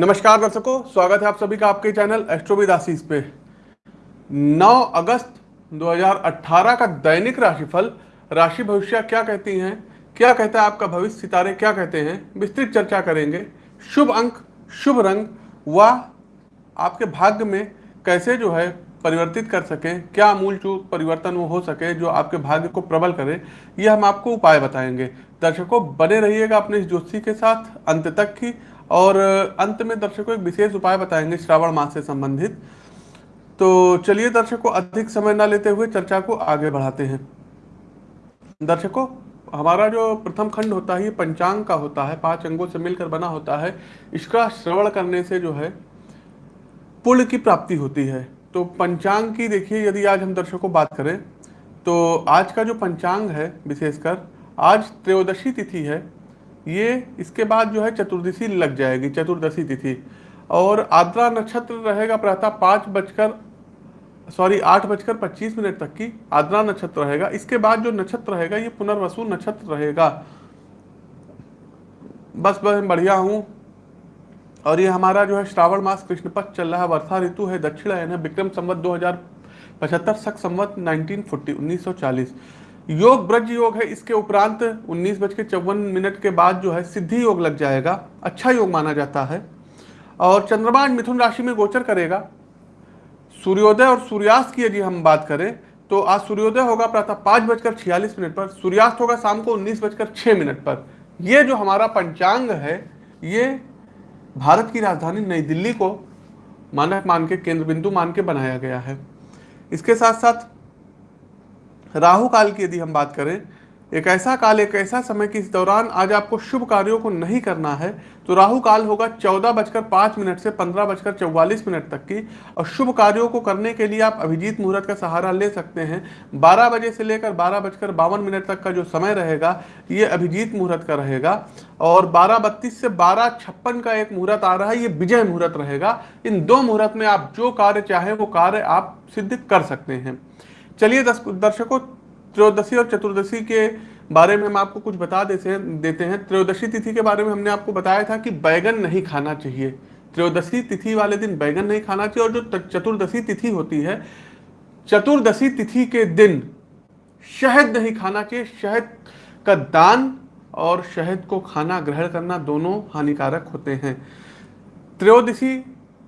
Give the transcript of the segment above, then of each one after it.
नमस्कार दर्शकों, स्वागत है आप सभी का आपके चैनल एस्ट्रोविद आशीष पे। 9 अगस्त 2018 का दैनिक राशिफल, राशि भविष्य क्या कहती हैं, क्या कहता है आपका भविष्य, सितारे क्या कहते हैं, विस्तृत चर्चा करेंगे। शुभ अंक, शुभ रंग व आपके भाग्य में कैसे जो है परिवर्तित कर सकें, क्या मूल चूक परिवर्तन वो हो सके जो आपके भाग्य को प्रबल करे, ये हम आपको उपाय बताएँगे। दर्शकों, बने रहिएगा अपने इस ज्योतिषी के साथ, अंत तक की और अंत में दर्शकों एक विशेष उपाय बताएँगे श्रावण मास से संबंधित। तो चलिए दर्शकों, अधिक समय ना लेते हुए चर्चा को आगे बढ़ाते हैं। दर्शकों, हमारा जो प्रथम खंड होता है, ये पंचांग का होता है, पाँच अंगों से मिलकर बना होता है। इसका श्रवण करने से जो है, पुण्य की प्राप्ति होती है। तो पंचांग की देखिए, यदि आज हम दर्शकों बात करें तो आज का जो पंचांग है, विशेषकर, आज त्रयोदशी तिथि है। ये इसके बाद जो है चतुर्दशी लग जाएगी, चतुर्दशी तिथि। और आद्रा नक्षत्र रहेगा प्रातः पाँच बजकर सॉरी आठ बजकर पच्चीस मिनट तक की आद्रा नक्षत्र रहेगा। इसके बाद जो नक्षत्र रहेगा, ये पुनर्वसु नक्षत्र रहेगा। बस बस बढ़िया हूँ। और ये हमारा जो है श्रावण मास कृष्ण पक्ष चल रहा है। वर्षा ऋतु है दक्षिण है, विक्रम संवत दो हज़ार पचहत्तर सख संवत नाइनटीन फोर्टी, उन्नीस सौ चालीस। योग, ब्रज योग है, इसके उपरांत उन्नीस बज के चौवन मिनट के बाद जो है सिद्धि योग लग जाएगा अच्छा योग माना जाता है। और चंद्रमा मिथुन राशि में गोचर करेगा। सूर्योदय और सूर्यास्त की यदि हम बात करें तो आज सूर्योदय होगा प्रातः पाँच बजकर छियालीस मिनट पर, सूर्यास्त होगा शाम को उन्नीस बजकर छः मिनट पर। यह जो हमारा पंचांग है, ये भारत की राजधानी नई दिल्ली को मानक मान के केंद्र बिंदु मान के बनाया गया है। इसके साथ साथ राहु काल की यदि हम बात करें, एक ऐसा काल, एक ऐसा समय कि इस दौरान आज आपको शुभ कार्यों को नहीं करना है तो राहु काल होगा चौदह बजकर पाँच मिनट से पंद्रह बजकर चौवालीस मिनट तक की, और शुभ कार्यों को करने के लिए आप अभिजीत मुहूर्त का सहारा ले सकते हैं। बारह बजे से लेकर बारह बजकर बावन मिनट तक का जो समय रहेगा, ये अभिजीत मुहूर्त का रहेगा, और बारह बत्तीस से बारह छप्पन का एक मुहूर्त आ रहा है, ये विजय मुहूर्त रहेगा। इन दो मुहूर्त में आप जो कार्य चाहें, वो कार्य आप सिद्ध कर सकते हैं। चलिए दर्शकों त्रयोदशी और चतुर्दशी के बारे में हम आपको कुछ बता देते हैं देते हैं। त्रयोदशी तिथि के बारे में हमने आपको बताया था कि बैगन नहीं खाना चाहिए। त्रयोदशी तिथि वाले दिन बैगन नहीं खाना चाहिए और जो चतुर्दशी तिथि होती है, चतुर्दशी तिथि के दिन शहद नहीं खाना चाहिए। शहद का दान और शहद को खाना, ग्रहण करना दोनों हानिकारक होते हैं। त्रयोदशी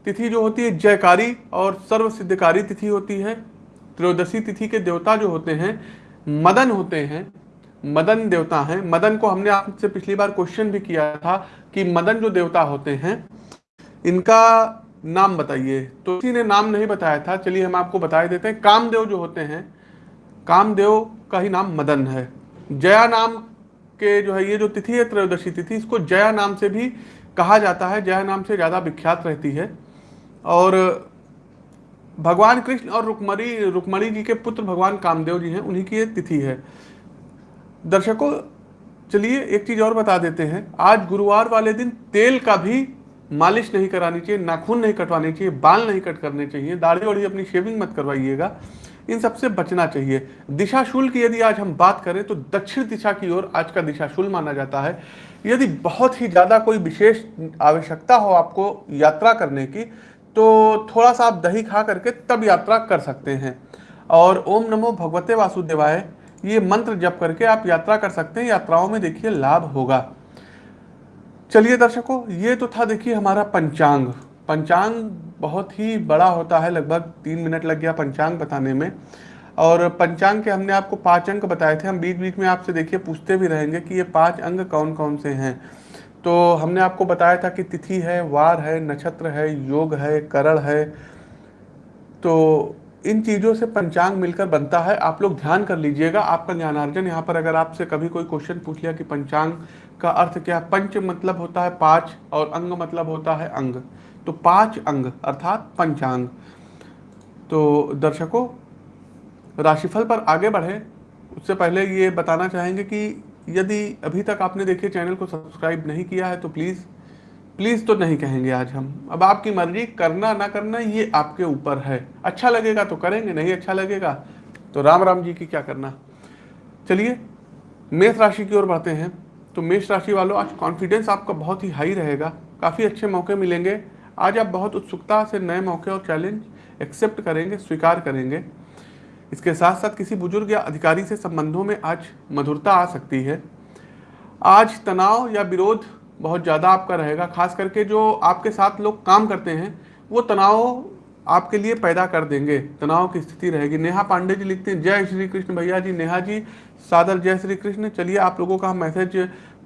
तिथि जो होती है, जयकारी और सर्व सिद्धकारी तिथि होती है। त्रयोदशी तिथि के देवता जो होते हैं, मदन होते हैं, मदन देवता हैं। मदन को हमने आपसे पिछली बार क्वेश्चन भी किया था कि मदन जो देवता होते हैं, इनका नाम बताइए। तो किसी ने नाम नहीं बताया था, चलिए हम आपको बता देते हैं। कामदेव जो होते हैं, कामदेव का ही नाम मदन है। जया नाम के जो है, ये जो तिथि है, त्रयोदशी तिथि, इसको जया नाम से भी कहा जाता है। जया नाम से ज़्यादा विख्यात रहती है। और भगवान कृष्ण और रुक्मणी रुक्मणी जी के पुत्र भगवान कामदेव जी हैं, उन्हीं की ये तिथि है। दर्शकों, चलिए एक चीज़ और बता देते हैं। आज गुरुवार वाले दिन तेल का भी मालिश नहीं करानी चाहिए नाखून नहीं कटवानी चाहिए, बाल नहीं कट करने चाहिए। दाढ़ी वाड़ी अपनी शेविंग मत करवाइएगा, इन सबसे बचना चाहिए। दिशाशूल की यदि आज हम बात करें तो दक्षिण दिशा की ओर आज का दिशाशूल माना जाता है। यदि बहुत ही ज़्यादा कोई विशेष आवश्यकता हो आपको यात्रा करने की तो थोड़ा सा आप दही खा करके तब यात्रा कर सकते हैं। और ओम नमो भगवते वासुदेवाय, ये मंत्र जप करके आप यात्रा कर सकते हैं। यात्राओं में देखिए लाभ होगा। चलिए दर्शकों, ये तो था देखिए हमारा पंचांग। पंचांग बहुत ही बड़ा होता है, लगभग तीन मिनट लग गया पंचांग बताने में। और पंचांग के हमने आपको पाँच अंक बताए थे। हम बीच बीच में आपसे देखिए पूछते भी रहेंगे कि ये पाँच अंग कौन कौन से हैं। तो हमने आपको बताया था कि तिथि है, वार है, नक्षत्र है, योग है, करण है। तो इन चीज़ों से पंचांग मिलकर बनता है। आप लोग ध्यान कर लीजिएगा, आपका ज्ञानार्जन यहाँ पर अगर आपसे कभी कोई क्वेश्चन पूछ लिया कि पंचांग का अर्थ क्या है, पंच मतलब होता है पाँच और अंग मतलब होता है अंग। तो पाँच अंग, अर्थात पंचांग। तो दर्शकों, राशिफल पर आगे बढ़े। उससे पहले ये बताना चाहेंगे कि यदि अभी तक आपने देखिए चैनल को सब्सक्राइब नहीं किया है तो प्लीज़ प्लीज़ तो नहीं कहेंगे आज हम। अब आपकी मर्ज़ी, करना ना करना, ये आपके ऊपर है। अच्छा लगेगा तो करेंगे, नहीं अच्छा लगेगा तो राम राम जी की क्या करना। चलिए, मेष राशि की ओर बढ़ते हैं। तो मेष राशि वालों, आज कॉन्फिडेंस आपका बहुत ही हाई रहेगा। काफ़ी अच्छे मौके मिलेंगे। आज आप बहुत उत्सुकता से नए मौके और चैलेंज एक्सेप्ट करेंगे, स्वीकार करेंगे। इसके साथ साथ किसी बुज़ुर्ग या अधिकारी से संबंधों में आज मधुरता आ सकती है। आज तनाव या विरोध बहुत ज़्यादा आपका रहेगा, खास करके जो आपके साथ लोग काम करते हैं, वो तनाव आपके लिए पैदा कर देंगे। तनाव की स्थिति रहेगी। नेहा पांडे जी लिखते हैं, जय श्री कृष्ण भैया जी, नेहा जी, सादर जय श्री कृष्ण, चलिए आप लोगों का हम मैसेज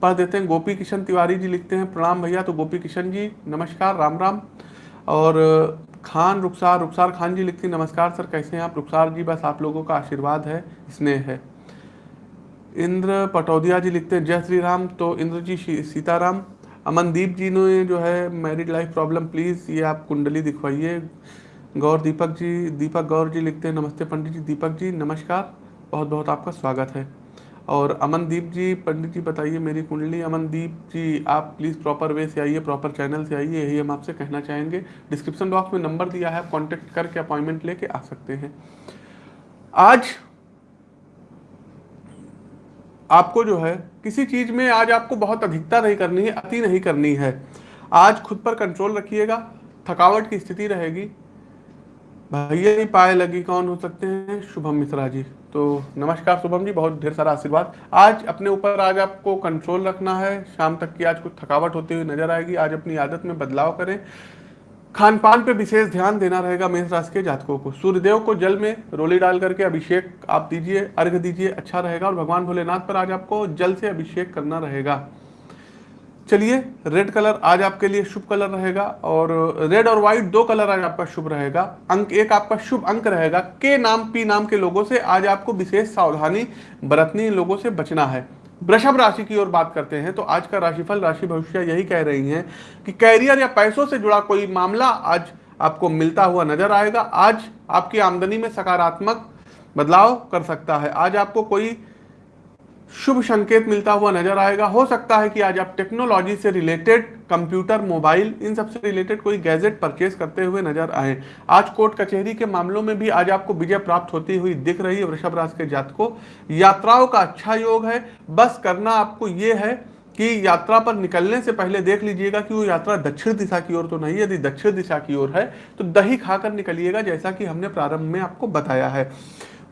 पढ़ देते हैं। गोपी किशन तिवारी जी लिखते हैं, प्रणाम भैया। तो गोपी किशन जी, नमस्कार राम राम और खान रुखसार रुखसार खान जी लिखती नमस्कार सर, कैसे हैं आप? रुखसार जी, बस आप लोगों का आशीर्वाद है, स्नेह है। इंद्र पटौदिया जी लिखते हैं, जय श्री राम तो इंद्र जी सीताराम, अमनदीप जी ने जो है मैरिड लाइफ प्रॉब्लम प्लीज़ ये आप कुंडली दिखवाइए। गौर दीपक जी, दीपक गौर जी लिखते हैं, नमस्ते पंडित जी, दीपक जी, नमस्कार बहुत बहुत आपका स्वागत है। और अमनदीप जी, पंडित जी बताइए मेरी कुंडली। अमनदीप जी, आप प्लीज़ प्रॉपर वे से आइए प्रॉपर चैनल से आइए, यही हम आपसे कहना चाहेंगे। डिस्क्रिप्शन बॉक्स में नंबर दिया है, आप कॉन्टेक्ट करके अपॉइंटमेंट लेके आ सकते हैं। आज आपको जो है, किसी चीज़ में आज आपको बहुत अधिकता नहीं करनी है, अति नहीं करनी है। आज खुद पर कंट्रोल रखिएगा, थकावट की स्थिति रहेगी भैया पाए लगी कौन हो सकते हैं? शुभम मिश्रा जी। तो नमस्कार शुभम जी, बहुत ढेर सारा आशीर्वाद। आज अपने ऊपर आज आपको कंट्रोल रखना है। शाम तक की आज कुछ थकावट होती हुई नज़र आएगी। आज अपनी आदत में बदलाव करें। खान पान पे विशेष ध्यान देना रहेगा मेष राशि के जातकों को। सूर्यदेव को जल में रोली डाल करके अभिषेक आप दीजिए अर्घ दीजिए अच्छा रहेगा। और भगवान भोलेनाथ पर आज आपको जल से अभिषेक करना रहेगा। चलिए रेड कलर आज आपके लिए शुभ कलर रहेगा और रेड और व्हाइट दो कलर आज आपका शुभ रहेगा। अंक एक आपका शुभ अंक रहेगा। के नाम पी नाम के लोगों से आज आपको विशेष सावधानी बरतनी, लोगों से बचना है। वृषभ राशि की ओर बात करते हैं तो आज का राशिफल, राशि भविष्य यही कह रही हैं कि कैरियर या पैसों से जुड़ा कोई मामला आज आपको मिलता हुआ नज़र आएगा। आज आपकी आमदनी में सकारात्मक बदलाव कर सकता है। आज आपको कोई शुभ संकेत मिलता हुआ नज़र आएगा। हो सकता है कि आज आप टेक्नोलॉजी से रिलेटेड कंप्यूटर मोबाइल इन सबसे रिलेटेड कोई गैजेट परचेज करते हुए नज़र आए। आज कोर्ट कचहरी के मामलों में भी आज आपको विजय प्राप्त होती हुई दिख रही है वृषभ राशि के जात को। यात्राओं का अच्छा योग है। बस करना आपको ये है कि यात्रा पर निकलने से पहले देख लीजिएगा कि वो यात्रा दक्षिण दिशा की ओर तो नहीं यदि दक्षिण दिशा की ओर है तो दही खाकर निकलिएगा जैसा कि हमने प्रारंभ में आपको बताया है।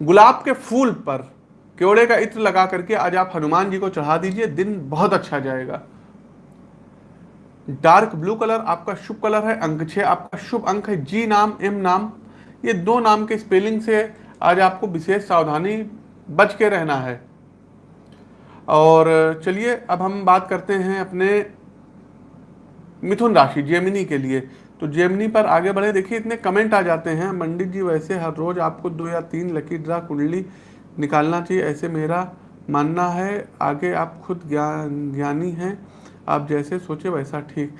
गुलाब के फूल पर केवड़े का इत्र लगा करके आज आप हनुमान जी को चढ़ा दीजिए, दिन बहुत अच्छा जाएगा। डार्क ब्लू कलर आपका शुभ कलर है, अंक छह आपका शुभ अंक है, जी नाम, एम नाम, ये दो नाम के स्पेलिंग से आज आपको विशेष सावधानी बच के रहना है। और चलिए, अब हम बात करते हैं अपने मिथुन राशि, जेमिनी के लिए। तो जेमिनी पर आगे बढ़े, देखिए इतने कमेंट आ जाते हैं। पंडित जी वैसे हर रोज आपको दो या तीन लकी ड्रा कुंडली निकालना चाहिए। ऐसे मेरा मानना है, आगे आप खुद ज्ञान, ज्ञानी हैं, आप जैसे सोचे वैसा ठीक।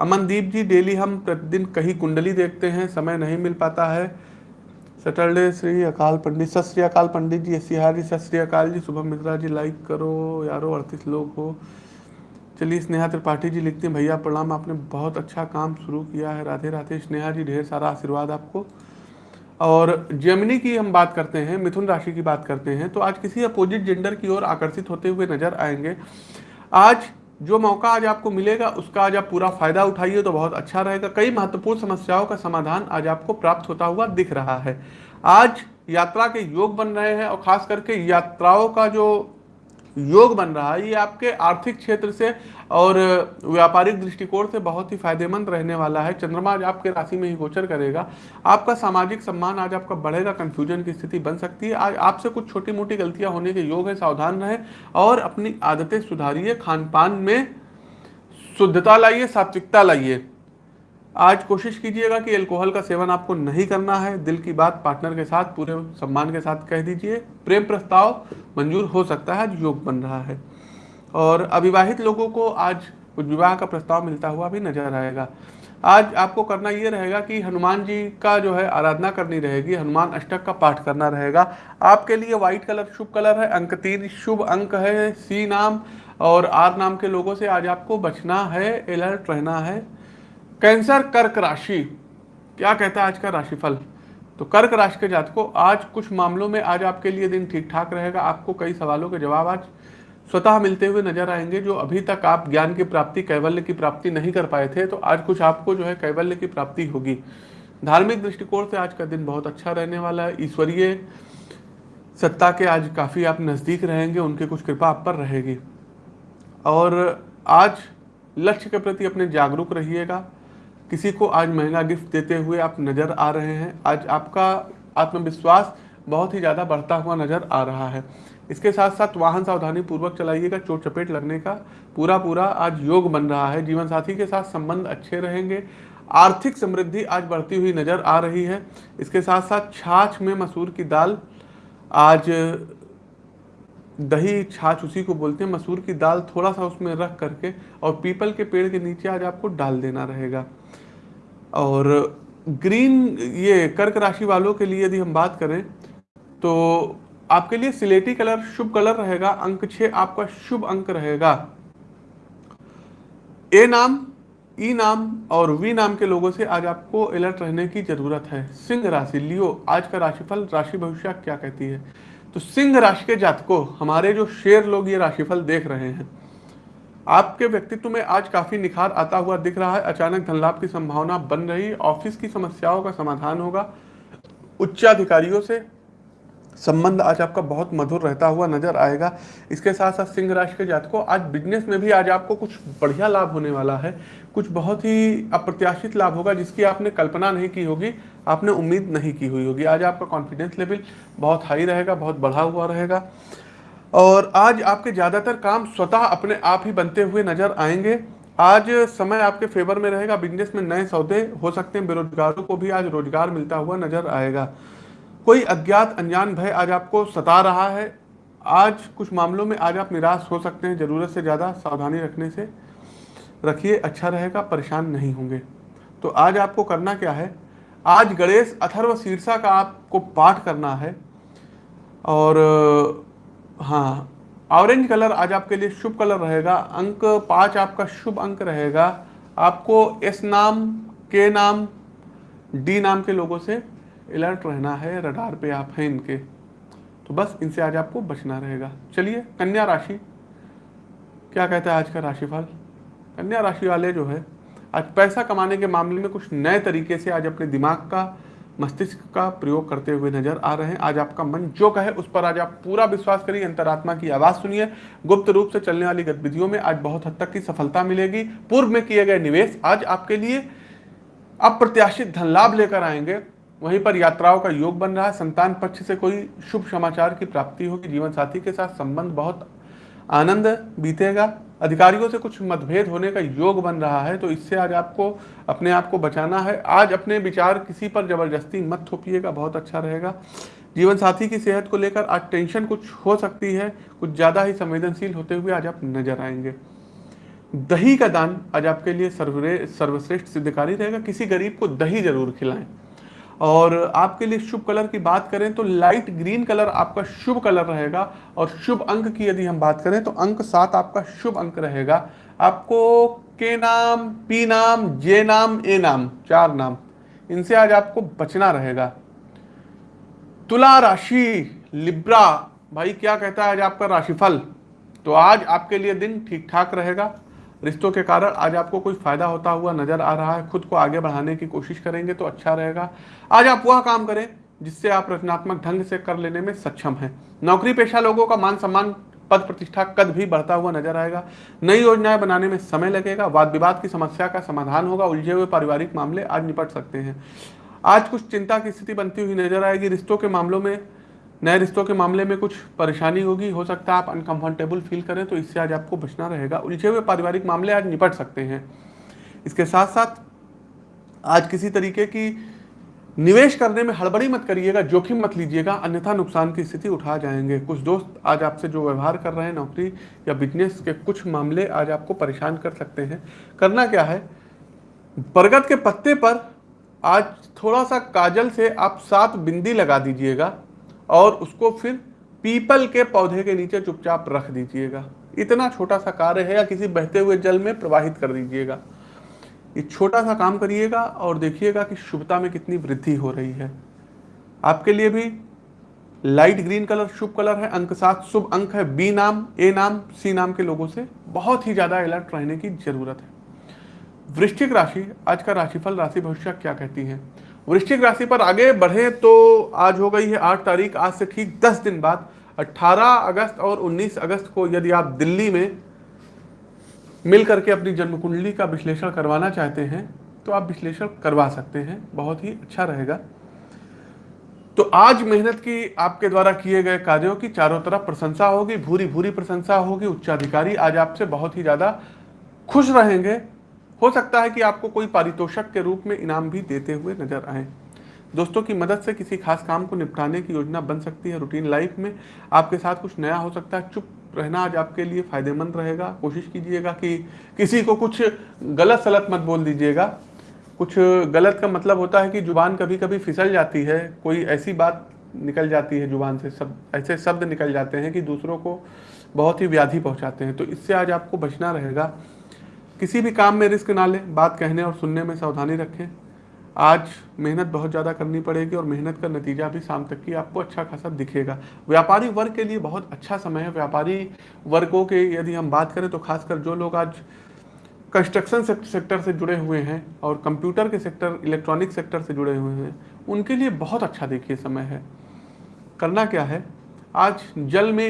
अमनदीप जी, डेली हम प्रतिदिन कहीं कुंडली देखते हैं, समय नहीं मिल पाता है। सैटरडे श्री अकाल पंडित, सत श्री अकाल पंडित जी सिहारी सत श्री अकाल जी, शुभम मित्रा जी लाइक करो, यारो अड़तीस लोग हो। चलिए, स्नेहा त्रिपाठी जी लिखते हैं, भैया प्रणाम, आपने बहुत अच्छा काम शुरू किया है। राधे राधे, स्नेहा जी, ढेर सारा आशीर्वाद आपको। और जेमिनी की हम बात करते हैं, मिथुन राशि की बात करते हैं तो आज किसी अपोजिट जेंडर की ओर आकर्षित होते हुए नज़र आएँगे। आज जो मौका आज आपको मिलेगा, उसका आज आप पूरा फ़ायदा उठाइए तो बहुत अच्छा रहेगा। कई महत्वपूर्ण समस्याओं का समाधान आज आपको प्राप्त होता हुआ दिख रहा है। आज यात्रा के योग बन रहे हैं और खास करके यात्राओं का जो योग बन रहा है, ये आपके आर्थिक क्षेत्र से और व्यापारिक दृष्टिकोण से बहुत ही फ़ायदेमंद रहने वाला है। चंद्रमा आज आपके राशि में ही गोचर करेगा। आपका सामाजिक सम्मान आज आपका बढ़ेगा कंफ्यूजन की स्थिति बन सकती है। आज आपसे कुछ छोटी मोटी गलतियाँ होने के योग है, सावधान रहे और अपनी आदतें सुधारिए। खान पान में शुद्धता लाइए, सात्विकता लाइए। आज कोशिश कीजिएगा कि अल्कोहल का सेवन आपको नहीं करना है। दिल की बात पार्टनर के साथ, पूरे सम्मान के साथ कह दीजिए। प्रेम प्रस्ताव मंजूर हो सकता है आज योग बन रहा है। और अविवाहित लोगों को आज विवाह का प्रस्ताव मिलता हुआ भी नज़र आएगा। आज आपको करना ये रहेगा कि हनुमान जी का जो है आराधना करनी रहेगी, हनुमान अष्टक का पाठ करना रहेगा। आपके लिए व्हाइट कलर शुभ कलर है, अंक तीन शुभ अंक है सी नाम और आर नाम के लोगों से आज आपको बचना है अलर्ट रहना है। कैंसर कर्क राशि। क्या कहता है आज का राशिफल? तो कर्क राशि के जातकों, आज कुछ मामलों में आज आपके लिए दिन ठीक ठाक रहेगा। आपको कई सवालों के जवाब आज स्वतः मिलते हुए नज़र आएँगे, जो अभी तक आप ज्ञान की प्राप्ति, कैवल्य की प्राप्ति नहीं कर पाए थे तो आज कुछ आपको जो है कैवल्य की प्राप्ति होगी। धार्मिक दृष्टिकोण से आज का दिन बहुत अच्छा रहने वाला है। ईश्वरीय सत्ता के आज काफ़ी आप नज़दीक रहेंगे, उनकी कुछ कृपा आप पर रहेगी। और आज लक्ष्य के प्रति अपने जागरूक रहिएगा। किसी को आज महँगा गिफ्ट देते हुए आप नज़र आ रहे हैं। आज आपका आत्मविश्वास बहुत ही ज़्यादा बढ़ता हुआ नज़र आ रहा है। इसके साथ साथ वाहन सावधानी पूर्वक चलाइएगा, चोट चपेट लगने का पूरा पूरा आज योग बन रहा है। जीवन साथी के साथ संबंध अच्छे रहेंगे। आर्थिक समृद्धि आज बढ़ती हुई नज़र आ रही है। इसके साथ साथ छाछ में मसूर की दाल, आज दही छाछ उसी को बोलते हैं। मसूर की दाल थोड़ा सा उसमें रख करके और पीपल के पेड़ के नीचे आज आपको डाल देना रहेगा। और ग्रीन, ये कर्क राशि वालों के लिए यदि हम बात करें तो आपके लिए सिलेटी कलर शुभ कलर रहेगा, अंक छह आपका शुभ अंक रहेगा। ए नाम, ई नाम और वी नाम के लोगों से आज आपको अलर्ट रहने की ज़रूरत है। सिंह राशि, लियो, आज का राशिफल, राशि भविष्य क्या कहती है? तो सिंह राशि के जातकों, हमारे जो शेर लोग ये राशिफल देख रहे हैं आपके व्यक्तित्व में आज काफ़ी निखार आता हुआ दिख रहा है। अचानक धन लाभ की संभावना बन रही, ऑफ़िस की समस्याओं का समाधान होगा। उच्चाधिकारियों से संबंध आज आपका बहुत मधुर रहता हुआ नज़र आएगा। इसके साथ साथ सिंह राशि के जातकों, आज बिज़नेस में भी आज आपको कुछ बढ़िया लाभ होने वाला है। कुछ बहुत ही अप्रत्याशित लाभ होगा, जिसकी आपने कल्पना नहीं की होगी, आपने उम्मीद नहीं की हुई होगी। आज आपका कॉन्फिडेंस लेवल बहुत हाई रहेगा, बहुत बढ़ा हुआ रहेगा। और आज आपके ज़्यादातर काम स्वतः अपने आप ही बनते हुए नज़र आएँगे। आज समय आपके फेवर में रहेगा। बिज़नेस में नए सौदे हो सकते हैं। बेरोजगारों को भी आज रोज़गार मिलता हुआ नज़र आएगा। कोई अज्ञात, अनजान भय आज आपको सता रहा है। आज कुछ मामलों में आज आप निराश हो सकते हैं। ज़रूरत से ज़्यादा सावधानी रखने से रखिए। अच्छा रहेगा, परेशान नहीं होंगे। तो आज आपको करना क्या है? आज गणेश अथर्व शीर्षा का आपको पाठ करना है। और हाँ ऑरेंज कलर आज आपके लिए शुभ कलर रहेगा। अंक पाँच आपका शुभ अंक रहेगा। आपको एस नाम के नाम डी नाम के लोगों से अलर्ट रहना है। रडार पे आप हैं इनके। तो बस इनसे आज आपको बचना रहेगा। चलिए, कन्या राशि। क्या कहता है आज का राशिफल? कन्या राशि वाले जो है, आज पैसा कमाने के मामले में कुछ नए तरीके से आज अपने दिमाग का मस्तिष्क का प्रयोग करते हुए नज़र आ रहे हैं। आज आपका मन जो कहे, उस पर आज आप पूरा विश्वास करिए, अंतरात्मा की आवाज़ सुनिए। गुप्त रूप से चलने वाली गतिविधियों में आज बहुत हद तक की सफलता मिलेगी। पूर्व में किए गए निवेश आज आपके लिए अप्रत्याशित धन लाभ लेकर आएँगे। वहीं पर यात्राओं का योग बन रहा है। संतान पक्ष से कोई शुभ समाचार की प्राप्ति होगी। जीवन साथी के साथ संबंध बहुत आनंद बीतेगा। अधिकारियों से कुछ मतभेद होने का योग बन रहा है तो इससे आज आपको, अपने आप को बचाना है। आज अपने विचार किसी पर ज़बरदस्ती मत थोपिएगा, बहुत अच्छा रहेगा। जीवन साथी की सेहत को लेकर आज टेंशन कुछ हो सकती है, कुछ ज़्यादा ही संवेदनशील होते हुए आज आप नज़र आएँगे। दही का दान आज आपके लिए सर्वश्रेष्ठ सिद्धकारी रहेगा। किसी गरीब को दही ज़रूर खिलाएँ। और आपके लिए शुभ कलर की बात करें तो लाइट ग्रीन कलर आपका शुभ कलर रहेगा और शुभ अंक की यदि हम बात करें तो अंक सात आपका शुभ अंक रहेगा। आपको के नाम, पी नाम, जे नाम, ए नाम, चार नाम, इनसे आज आपको बचना रहेगा। तुला राशि, लिब्रा, भाई क्या कहता है आज आपका राशिफल? तो आज आपके लिए दिन ठीक ठाक रहेगा। रिश्तों के कारण आज आपको कोई फ़ायदा होता हुआ नज़र आ रहा है, खुद को आगे बढ़ाने की कोशिश करेंगे तो अच्छा रहेगा। आज आप वह काम करें जिससे आप रचनात्मक ढंग से कर लेने में सक्षम हैं। नौकरी पेशा लोगों का मान सम्मान पद प्रतिष्ठा कद भी बढ़ता हुआ नज़र आएगा। नई योजनाएँ बनाने में समय लगेगा, वाद विवाद की समस्या का समाधान होगा, उलझे हुए पारिवारिक मामले आज निपट सकते हैं। आज कुछ चिंता की स्थिति बनती हुई नज़र आएगी। रिश्तों के मामलों में नए रिश्तों के मामले में कुछ परेशानी होगी, हो सकता है आप अनकंफर्टेबल फील करें तो इससे आज आपको बचना रहेगा। उलझे हुए पारिवारिक मामले आज निपट सकते हैं। इसके साथ साथ आज किसी तरीके की निवेश करने में हड़बड़ी मत करिएगा, जोखिम मत लीजिएगा, अन्यथा नुकसान की स्थिति उठा जाएँगे। कुछ दोस्त आज आपसे जो व्यवहार कर रहे हैं, नौकरी या बिज़नेस के कुछ मामले आज आपको परेशान कर सकते हैं। करना क्या है? बरगद के पत्ते पर आज थोड़ा सा काजल से आप सात बिंदी लगा दीजिएगा। और उसको फिर पीपल के पौधे के नीचे चुपचाप रख दीजिएगा। इतना छोटा सा कार्य है या किसी बहते हुए जल में प्रवाहित कर दीजिएगा। ये छोटा सा काम करिएगा और देखिएगा कि शुभता में कितनी वृद्धि हो रही है। आपके लिए भी लाइट ग्रीन कलर शुभ कलर है, अंक सात शुभ अंक है, बी नाम, ए नाम, सी नाम के लोगों से बहुत ही ज़्यादा अलर्ट रहने की ज़रूरत है। वृश्चिक राशि, आज का राशिफल, राशि भविष्य क्या कहती है? वृश्चिक राशि पर आगे बढ़े तो आज हो गई है आठ तारीख, आज से ठीक दस दिन बाद। 18 अगस्त और 19 अगस्त को यदि आप दिल्ली में मिल करके अपनी जन्म कुंडली का विश्लेषण करवाना चाहते हैं तो आप विश्लेषण करवा सकते हैं। बहुत ही अच्छा रहेगा। तो आज मेहनत की आपके द्वारा किए गए कार्यों की चारों तरफ़ प्रशंसा होगी भूरी भूरी प्रशंसा होगी, उच्चाधिकारी आज आपसे बहुत ही ज़्यादा खुश रहेंगे। हो सकता है कि आपको कोई पारितोषक के रूप में इनाम भी देते हुए नज़र आए। दोस्तों, की मदद से किसी खास काम को निपटाने की योजना बन सकती है रूटीन लाइफ में। आपके साथ कुछ नया हो सकता है। चुप रहना आज आपके लिए फ़ायदेमंद रहेगा। कोशिश कीजिएगा कि किसी को कुछ गलत सलत मत बोल दीजिएगा। कुछ गलत का मतलब होता है कि ज़ुबान कभी कभी फिसल जाती है। कोई ऐसी बात निकल जाती है ज़ुबान से। सब, ऐसे शब्द निकल जाते हैं कि दूसरों को बहुत ही व्याधि पहुंचाते हैं। तो इससे आज आपको बचना रहेगा। किसी भी काम में रिस्क ना लें, बात कहने और सुनने में सावधानी रखें। आज मेहनत बहुत ज़्यादा करनी पड़ेगी और मेहनत का नतीजा भी शाम तक की आपको अच्छा खासा दिखेगा। व्यापारी वर्ग के लिए बहुत अच्छा समय है। व्यापारी वर्गों के यदि हम बात करें तो खासकर जो लोग आज कंस्ट्रक्शन सेक्टर से जुड़े हुए हैं और कंप्यूटर के सेक्टर, इलेक्ट्रॉनिक सेक्टर से जुड़े हुए हैं, उनके लिए बहुत अच्छा देखिए समय है। करना क्या है? आज जल में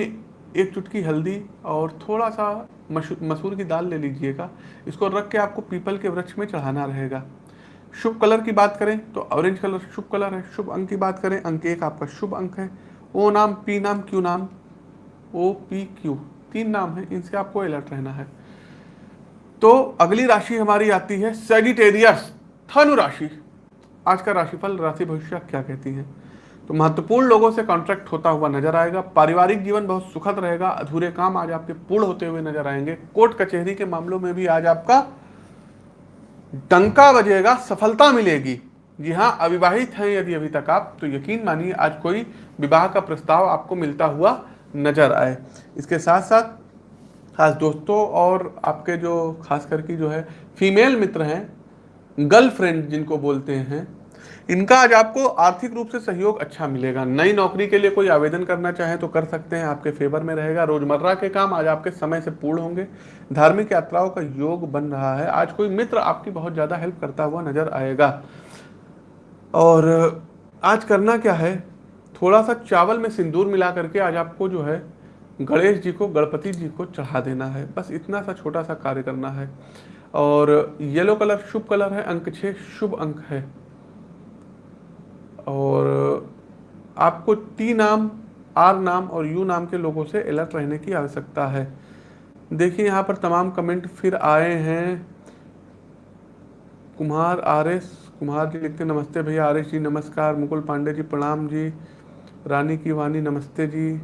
एक चुटकी हल्दी और थोड़ा सा मसूर की दाल ले लीजिएगा। इसको रख के आपको पीपल के वृक्ष में चढ़ाना रहेगा। शुभ कलर की बात करें तो ऑरेंज कलर शुभ कलर है, शुभ अंक की बात करें, अंक एक आपका शुभ अंक है। ओ नाम, पी नाम, क्यू नाम, ओ, पी, क्यू, तीन नाम है, इनसे आपको अलर्ट रहना है। तो अगली राशि हमारी आती है सेजिटेरियस धनु राशि। आज का राशिफल, राशि भविष्य क्या कहती है? तो महत्वपूर्ण लोगों से कॉन्ट्रैक्ट होता हुआ नज़र आएगा। पारिवारिक जीवन बहुत सुखद रहेगा। अधूरे काम आज आपके पूर्ण होते हुए नज़र आएँगे। कोर्ट कचहरी के मामलों में भी आज आपका डंका बजेगा, सफलता मिलेगी। जी हाँ अविवाहित हैं यदि अभी तक आप तो यकीन मानिए आज कोई विवाह का प्रस्ताव आपको मिलता हुआ नज़र आए। इसके साथ साथ खास दोस्तों और आपके जो, खास करके जो है फीमेल मित्र हैं गर्लफ्रेंड जिनको बोलते हैं इनका आज आपको आर्थिक रूप से सहयोग अच्छा मिलेगा। नई नौकरी के लिए कोई आवेदन करना चाहे तो कर सकते हैं, आपके फेवर में रहेगा। रोज़मर्रा के काम आज आपके समय से पूर्ण होंगे। धार्मिक यात्राओं का योग बन रहा है। आज कोई मित्र आपकी बहुत ज़्यादा हेल्प करता हुआ नज़र आएगा। और आज करना क्या है? थोड़ा सा चावल में सिंदूर मिला करके आज आपको जो है, गणेश जी को, गणपति जी को चढ़ा देना है। बस इतना सा छोटा सा कार्य करना है। और येलो कलर शुभ कलर है, अंक छः शुभ अंक है। और आपको टी नाम, आर नाम और यू नाम के लोगों से अलर्ट रहने की आवश्यकता है। देखिए, यहाँ पर तमाम कमेंट फिर आए हैं। कुमार आर एस, कुमार जी लिखते नमस्ते भैया, आर एस जी, नमस्कार, मुकुल पांडे जी, प्रणाम जी, रानी की वानी नमस्ते जी,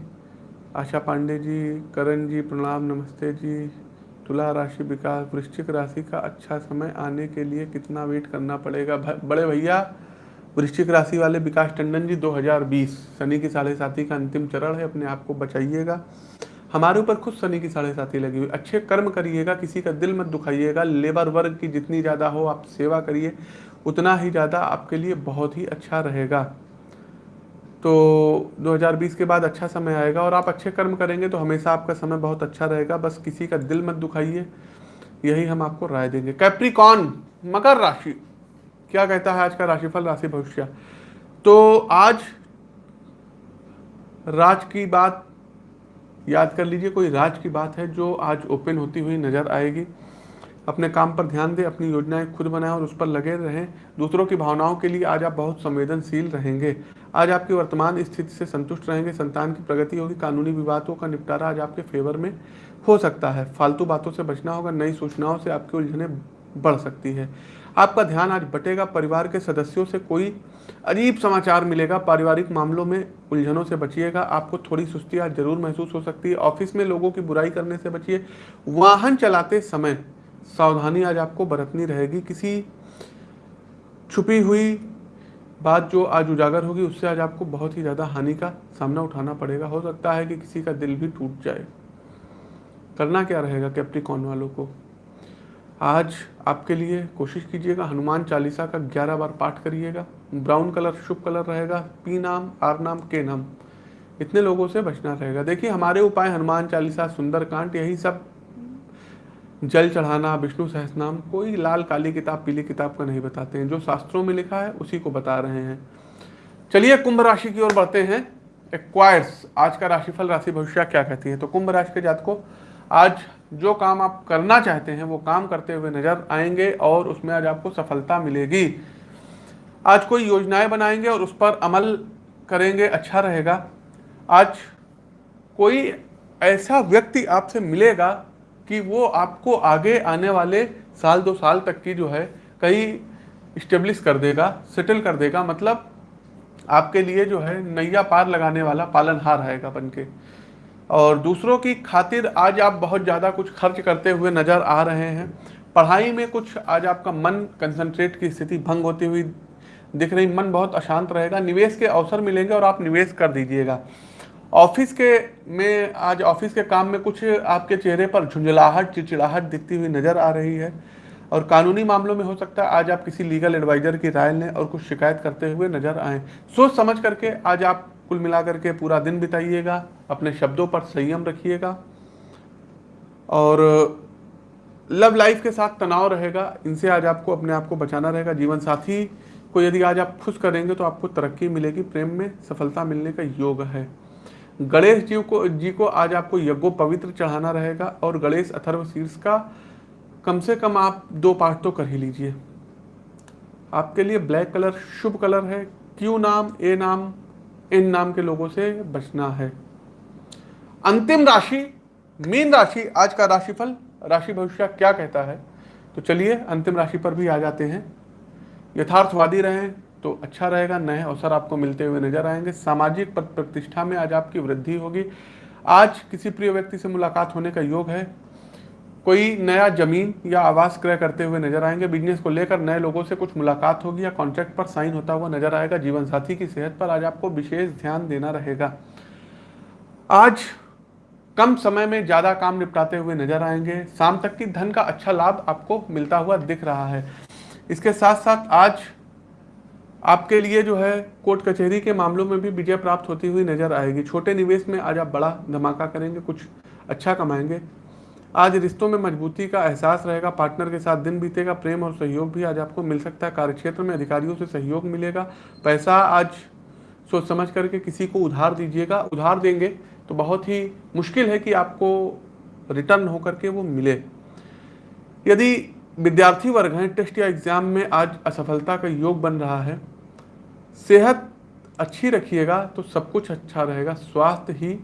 आशा पांडे जी, करण जी, प्रणाम, नमस्ते जी, तुला राशि विकास, वृश्चिक राशि का अच्छा समय आने के लिए कितना वेट करना पड़ेगा? बड़े भैया वृश्चिक राशि वाले विकास टंडन जी 2020 शनि की साढ़े साथी का अंतिम चरण है, अपने आप को बचाइएगा। हमारे ऊपर खुद शनि की साढ़े साथी लगी हुई। अच्छे कर्म करिएगा, किसी का दिल मत दुखाइएगा, लेबर वर्ग की जितनी ज़्यादा हो, आप सेवा करिए, उतना ही ज़्यादा आपके लिए बहुत ही अच्छा रहेगा। तो 2020 के बाद अच्छा समय आएगा और आप अच्छे कर्म करेंगे तो हमेशा आपका समय बहुत अच्छा रहेगा, बस किसी का दिल मत दुखाइए, यही हम आपको राय देंगे। कैप्रिकॉन, मकर राशि। क्या कहता है आज का राशिफल, राशि भविष्य? तो आज राज की बात याद कर लीजिए, कोई राज की बात है जो आज ओपन होती हुई नज़र आएगी। अपने काम पर ध्यान दें, अपनी योजनाएँ खुद बनाएँ और उस पर लगे रहें। दूसरों की भावनाओं के लिए आज आप बहुत संवेदनशील रहेंगे। आज आपकी वर्तमान स्थिति से संतुष्ट रहेंगे। संतान की प्रगति होगी, कानूनी विवादों का निपटारा आज आपके फेवर में हो सकता है। फालतू बातों से बचना होगा, नई सूचनाओं से आपकी उलझने बढ़ सकती है। आपका ध्यान आज बटेगा, परिवार के सदस्यों से कोई अजीब समाचार मिलेगा, पारिवारिक मामलों में उलझनों से बचिएगा, आपको थोड़ी सुस्ती आज ज़रूर महसूस हो सकती है, ऑफ़िस में लोगों की बुराई करने से बचिए, वाहन चलाते समय सावधानी आज आपको बरतनी रहेगी, किसी छुपी हुई बात जो आज उजागर होगी, उससे आज आपको बहुत ही ज़्यादा हानि का सामना उठाना पड़ेगा, हो सकता है कि किसी का दिल भी टूट जाए। करना क्या रहेगा, कैप्टिकॉन वालों को? आज आपके लिए कोशिश कीजिएगा हनुमान चालीसा का ग्यारह बार पाठ करिएगा। ब्राउन कलर, शुभ कलर रहेगा। पी नाम, आर नाम, के नाम। इतने लोगों से बचना रहेगा। देखिए, हमारे उपाय, हनुमान चालीसा, सुंदरकांड, यही सब। जल चढ़ाना, विष्णु सहस्नाम कोई लाल, काली किताब, पीली किताब का नहीं बताते हैं। जो शास्त्रों में लिखा है, उसी को बता रहे हैं। चलिए, कुंभ राशि की ओर बढ़ते हैं। एक्वायर्स आज का राशिफल, राशि भविष्य क्या कहती है? तो कुंभ राशि के जात को आज जो काम आप करना चाहते हैं, वो काम करते हुए नज़र आएँगे और उसमें आज आपको सफलता मिलेगी। आज कोई योजनाएँ बनाएँगे और उस पर अमल करेंगे अच्छा रहेगा। आज कोई ऐसा व्यक्ति आपसे मिलेगा कि वो आपको आगे आने वाले साल दो साल तक की जो है, कहीं इस्टेब्लिश कर देगा सेटल कर देगा। मतलब आपके लिए जो है, नैया पार लगाने वाला पालनहार आएगा बन के और दूसरों की खातिर आज आप बहुत ज़्यादा कुछ खर्च करते हुए नज़र आ रहे हैं। पढ़ाई में कुछ आज आपका मन कंसंट्रेट की स्थिति भंग होती हुई दिख रही, मन बहुत अशांत रहेगा, निवेश के अवसर मिलेंगे और आप निवेश कर दीजिएगा। ऑफ़िस के में, आज ऑफ़िस के काम में कुछ आपके चेहरे पर झुंझलाहट, चिड़चिड़ाहट दिखती हुई नज़र आ रही है और कानूनी मामलों में हो सकता है आज आप किसी लीगल एडवाइजर की राय लें और कुछ शिकायत करते हुए नज़र आए। सोच समझ करके आज आप कुल मिलाकर के पूरा दिन बिताइएगा, अपने शब्दों पर संयम रखिएगा और लव लाइफ के साथ तनाव रहेगा। इनसे आज आपको, अपने आप को बचाना रहेगा। जीवन साथी को यदि आज आप खुश करेंगे तो आपको तरक्की मिलेगी, प्रेम में सफलता मिलने का योग है। गणेश जी को जी को आज आपको यज्ञो पवित्र चढ़ाना रहेगा और गणेश अथर्व शीर्ष का कम से कम आप दो पाठ तो कर ही लीजिए। आपके लिए ब्लैक कलर शुभ कलर है। क्यू नाम, ए नाम इन नाम के लोगों से बचना है। अंतिम राशि, मीन राशि, आज का राशिफल, राशि भविष्य क्या कहता है? तो चलिए अंतिम राशि पर भी आ जाते हैं। यथार्थवादी रहें तो अच्छा रहेगा, नए अवसर आपको मिलते हुए नज़र आएँगे। सामाजिक प्रतिष्ठा में आज आपकी वृद्धि होगी। आज किसी प्रिय व्यक्ति से मुलाकात होने का योग है। कोई नया ज़मीन या आवास क्रय करते हुए नज़र आएँगे। बिज़नेस को लेकर नए लोगों से कुछ मुलाकात होगी या कॉन्ट्रैक्ट पर साइन होता हुआ नज़र आएगा। जीवन साथी की सेहत पर आज आपको विशेष ध्यान देना रहेगा। आज कम समय में ज़्यादा काम निपटाते हुए नज़र आएँगे। शाम तक की धन का अच्छा लाभ आपको मिलता हुआ दिख रहा है। इसके साथ साथ आज आपके लिए जो है कोर्ट कचहरी के मामलों में भी विजय प्राप्त होती हुई नज़र आएगी। छोटे निवेश में आज आप बड़ा धमाका करेंगे, कुछ अच्छा कमाएँगे। आज रिश्तों में मजबूती का एहसास रहेगा, पार्टनर के साथ दिन बीतेगा, प्रेम और सहयोग भी आज आपको मिल सकता है, कार्यक्षेत्र में अधिकारियों से सहयोग मिलेगा। पैसा आज सोच समझ करके किसी को उधार दीजिएगा, उधार देंगे तो बहुत ही मुश्किल है कि आपको रिटर्न होकर के वो मिले। यदि विद्यार्थी वर्ग हैं, टेस्ट या एग्ज़ाम में आज असफलता का योग बन रहा है, सेहत अच्छी रखिएगा तो सब कुछ अच्छा रहेगा, स्वास्थ्य ही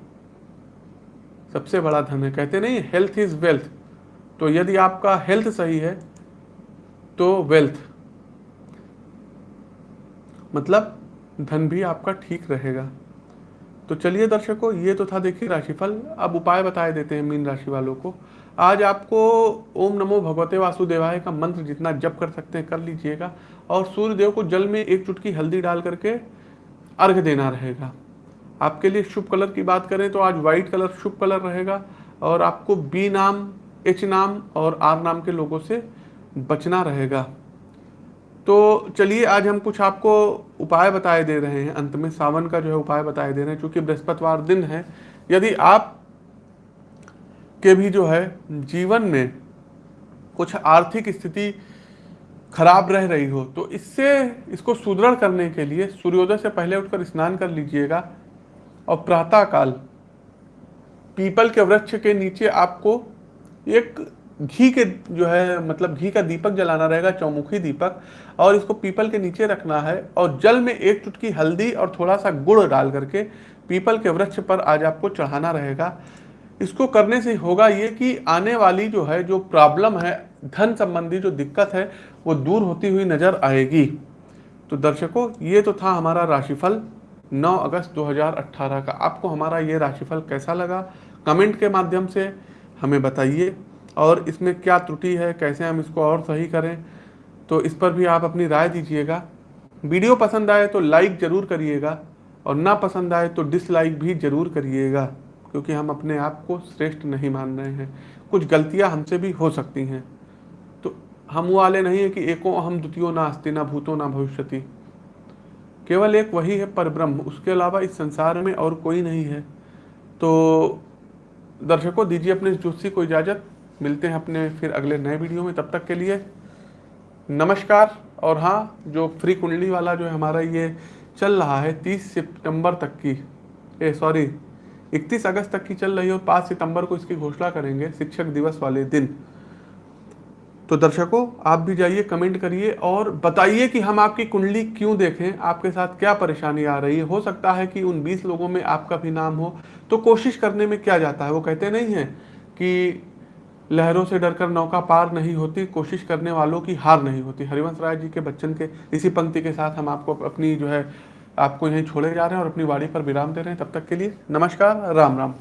सबसे बड़ा धन है। कहते नहीं हेल्थ इज़ वेल्थ तो यदि आपका हेल्थ सही है तो वेल्थ मतलब धन भी आपका ठीक रहेगा। तो चलिए दर्शकों, ये तो था देखिए राशिफल। अब उपाय बताए देते हैं मीन राशि वालों को। आज आपको ओम नमो भगवते वासुदेवाय का मंत्र जितना जप कर सकते हैं, कर लीजिएगा। और सूर्य देव को जल में एक चुटकी हल्दी डाल करके अर्घ देना रहेगा। आपके लिए शुभ कलर की बात करें तो आज व्हाइट कलर शुभ कलर रहेगा और आपको बी नाम एच नाम और आर नाम के लोगों से बचना रहेगा। तो चलिए आज हम कुछ आपको उपाय बताए दे रहे हैं। अंत में सावन का जो है उपाय बताए दे रहे हैं क्योंकि बृहस्पतिवार दिन है, यदि आप के भी जो है जीवन में कुछ आर्थिक स्थिति खराब रह रही हो तो इससे, इसको सुदृढ़ करने के लिए सूर्योदय से पहले उठकर स्नान कर लीजिएगा। और प्रातः काल पीपल के वृक्ष के नीचे आपको एक घी के जो है मतलब घी का दीपक जलाना रहेगा, चौमुखी दीपक, और इसको पीपल के नीचे रखना है, और जल में एक चुटकी हल्दी और थोड़ा सा गुड़ डाल करके पीपल के वृक्ष पर आज आपको चढ़ाना रहेगा। इसको करने से होगा ये कि आने वाली जो है, जो प्रॉब्लम है, धन संबंधी जो दिक्कत है, वो दूर होती हुई नज़र आएगी। तो दर्शकों, ये तो था हमारा राशिफल। 9 अगस्त 2018 का। आपको हमारा ये राशिफल कैसा लगा? कमेंट के माध्यम से हमें बताइए। और इसमें क्या त्रुटि है? कैसे हम इसको और सही करें? तो इस पर भी आप अपनी राय दीजिएगा। वीडियो पसंद आए तो लाइक ज़रूर करिएगा। और ना पसंद आए तो डिसलाइक भी ज़रूर करिएगा। क्योंकि हम अपने आप को श्रेष्ठ नहीं मान रहे हैं। कुछ गलतियाँ हमसे भी हो सकती हैं। तो हम वाले नहीं है कि एको हम द्वितीय ना अस्ति ना भूतो ना भविष्यति। केवल एक वही है परब्रह्म, उसके अलावा इस संसार में और कोई नहीं है। तो दर्शकों, दीजिए अपने ज्योतिषी को इजाज़त। मिलते हैं अपने फिर अगले नए वीडियो में। तब तक के लिए नमस्कार। और हाँ जो फ्री कुंडली वाला जो है हमारा ये चल रहा है तीस सितंबर तक की। ए, सॉरी, इकतीस अगस्त तक की चल रही है और पाँच सितंबर को इसकी घोषणा करेंगे शिक्षक दिवस वाले दिन। तो दर्शकों, आप भी जाइए, कमेंट करिए और बताइए कि हम आपकी कुंडली क्यों देखें, आपके साथ क्या परेशानी आ रही है। हो सकता है कि उन 20 लोगों में आपका भी नाम हो तो कोशिश करने में क्या जाता है? वो कहते नहीं है कि लहरों से डरकर नौका पार नहीं होती, कोशिश करने वालों की हार नहीं होती। हरिवंश राय जी के बच्चन के, इसी पंक्ति के साथ हम आपको अपनी जो है, आपको यहीं छोड़े जा रहे हैं और अपनी वाड़ी पर विराम दे रहे हैं। तब तक के लिए नमस्कार, राम राम।